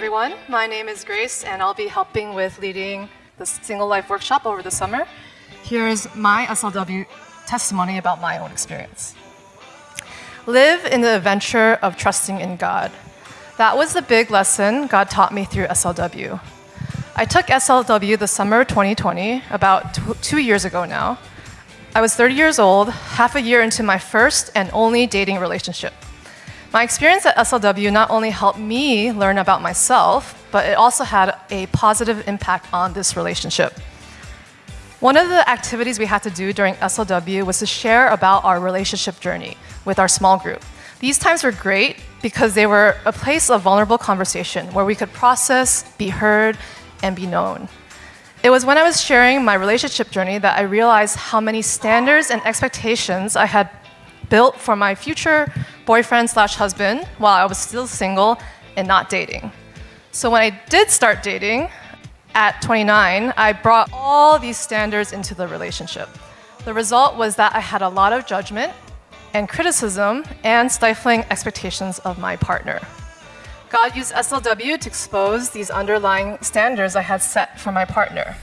everyone. My name is Grace, and I'll be helping with leading the Single Life Workshop over the summer. Here's my SLW testimony about my own experience. Live in the adventure of trusting in God. That was the big lesson God taught me through SLW. I took SLW the summer of 2020, about two years ago now. I was 30 years old, half a year into my first and only dating relationship. My experience at SLW not only helped me learn about myself, but it also had a positive impact on this relationship. One of the activities we had to do during SLW was to share about our relationship journey with our small group. These times were great because they were a place of vulnerable conversation where we could process, be heard, and be known. It was when I was sharing my relationship journey that I realized how many standards and expectations I had built for my future boyfriend slash husband while I was still single and not dating. So when I did start dating at 29, I brought all these standards into the relationship. The result was that I had a lot of judgment and criticism and stifling expectations of my partner. God used SLW to expose these underlying standards I had set for my partner.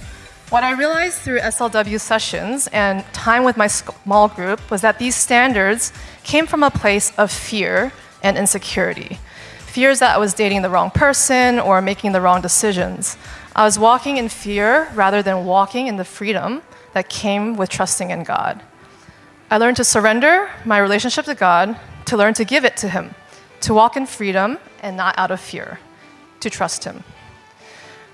What I realized through SLW sessions and time with my small group was that these standards came from a place of fear and insecurity. Fears that I was dating the wrong person or making the wrong decisions. I was walking in fear rather than walking in the freedom that came with trusting in God. I learned to surrender my relationship to God, to learn to give it to Him, to walk in freedom and not out of fear, to trust Him.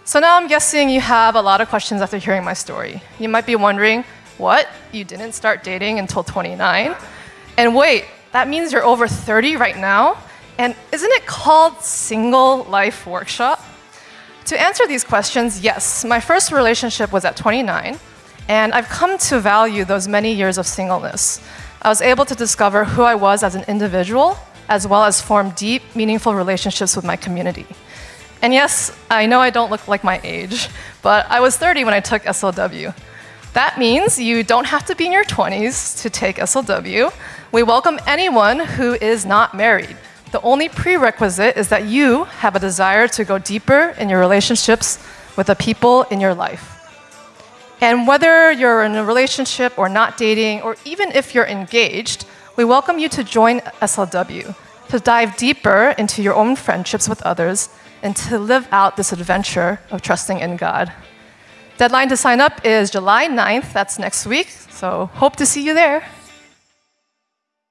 So now I'm guessing you have a lot of questions after hearing my story. You might be wondering, what? You didn't start dating until 29? And wait, that means you're over 30 right now? And isn't it called Single Life Workshop? To answer these questions, yes, my first relationship was at 29, and I've come to value those many years of singleness. I was able to discover who I was as an individual, as well as form deep, meaningful relationships with my community. And yes, I know I don't look like my age, but I was 30 when I took SLW. That means you don't have to be in your 20s to take SLW. We welcome anyone who is not married. The only prerequisite is that you have a desire to go deeper in your relationships with the people in your life. And whether you're in a relationship or not dating, or even if you're engaged, we welcome you to join SLW, to dive deeper into your own friendships with others and to live out this adventure of trusting in God. Deadline to sign up is July 9th, that's next week, so hope to see you there.